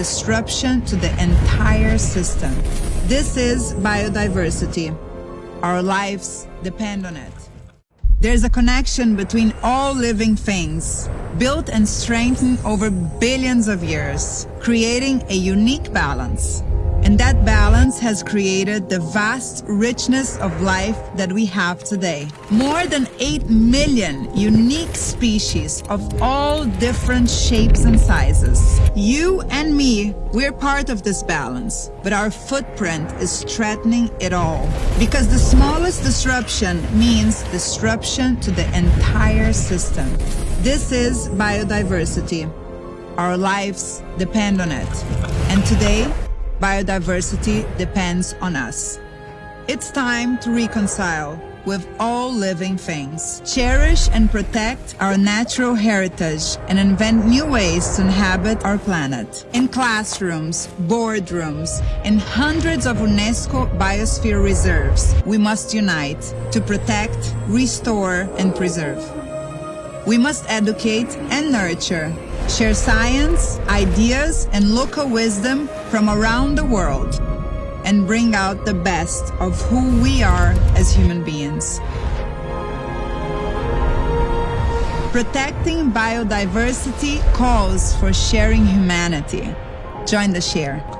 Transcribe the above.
disruption to the entire system. This is biodiversity. Our lives depend on it. There's a connection between all living things, built and strengthened over billions of years, creating a unique balance. And that balance has created the vast richness of life that we have today. More than 8 million unique species of all different shapes and sizes. You and me, we're part of this balance, but our footprint is threatening it all. Because the smallest disruption means disruption to the entire system. This is biodiversity. Our lives depend on it. And today, biodiversity depends on us. It's time to reconcile with all living things, cherish and protect our natural heritage, and invent new ways to inhabit our planet. In classrooms, boardrooms, in hundreds of UNESCO biosphere reserves, we must unite to protect, restore, and preserve. We must educate and nurture share science, ideas, and local wisdom from around the world, and bring out the best of who we are as human beings. Protecting biodiversity calls for sharing humanity. Join the share.